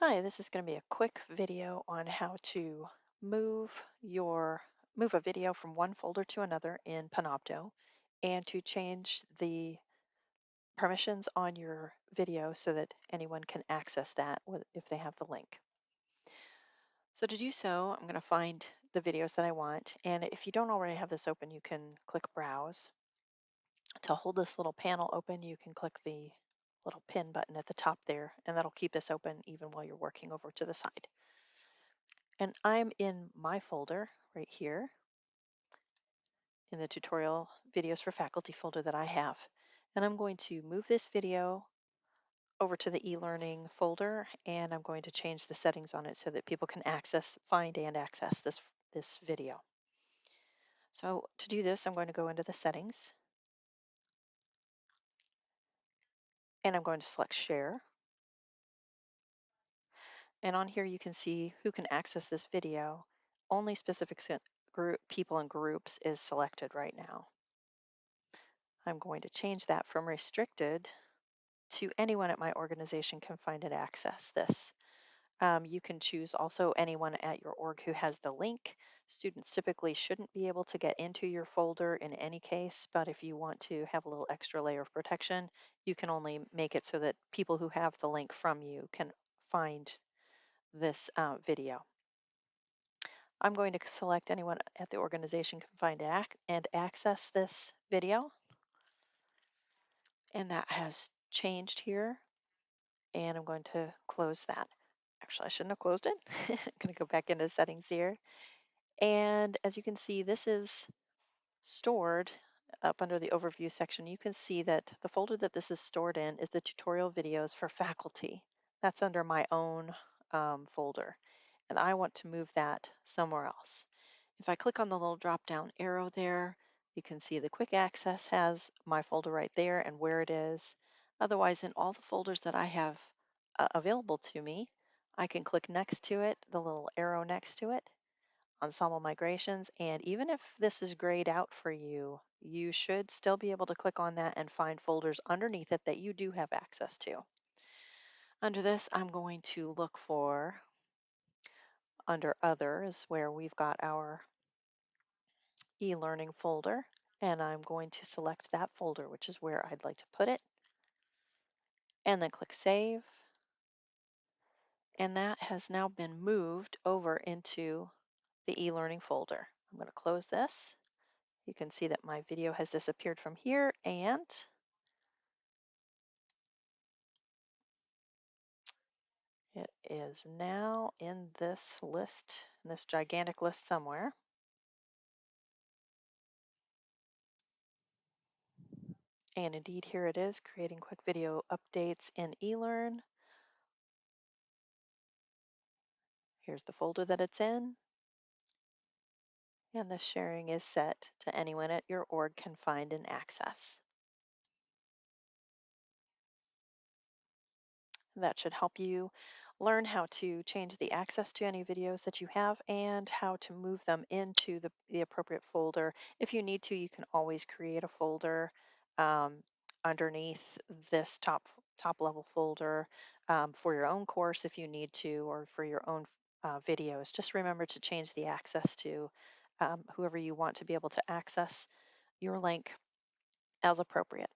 Hi, this is going to be a quick video on how to move your move a video from one folder to another in Panopto and to change the permissions on your video so that anyone can access that if they have the link. So to do so, I'm going to find the videos that I want. And if you don't already have this open, you can click Browse. To hold this little panel open, you can click the little pin button at the top there, and that'll keep this open even while you're working over to the side. And I'm in my folder right here in the tutorial videos for faculty folder that I have. And I'm going to move this video over to the e-learning folder and I'm going to change the settings on it so that people can access, find and access this, this video. So to do this, I'm going to go into the settings and I'm going to select share. And on here you can see who can access this video. Only specific group, people and groups is selected right now. I'm going to change that from restricted to anyone at my organization can find and access this. Um, you can choose also anyone at your org who has the link. Students typically shouldn't be able to get into your folder in any case, but if you want to have a little extra layer of protection, you can only make it so that people who have the link from you can find this uh, video. I'm going to select anyone at the organization can find and access this video. And that has changed here. And I'm going to close that. Actually, I shouldn't have closed it. I'm going to go back into settings here. And as you can see, this is stored up under the overview section. You can see that the folder that this is stored in is the tutorial videos for faculty. That's under my own um, folder. And I want to move that somewhere else. If I click on the little drop down arrow there, you can see the quick access has my folder right there and where it is. Otherwise, in all the folders that I have uh, available to me, I can click next to it, the little arrow next to it, Ensemble Migrations, and even if this is grayed out for you, you should still be able to click on that and find folders underneath it that you do have access to. Under this, I'm going to look for, under Others, where we've got our e-learning folder, and I'm going to select that folder, which is where I'd like to put it, and then click Save. And that has now been moved over into the e-learning folder. I'm going to close this. You can see that my video has disappeared from here and it is now in this list, in this gigantic list somewhere. And indeed, here it is, creating quick video updates in eLearn. Here's the folder that it's in. And the sharing is set to anyone at your org can find and access. That should help you learn how to change the access to any videos that you have and how to move them into the, the appropriate folder. If you need to, you can always create a folder um, underneath this top top level folder um, for your own course if you need to or for your own uh, videos. Just remember to change the access to um, whoever you want to be able to access your link as appropriate.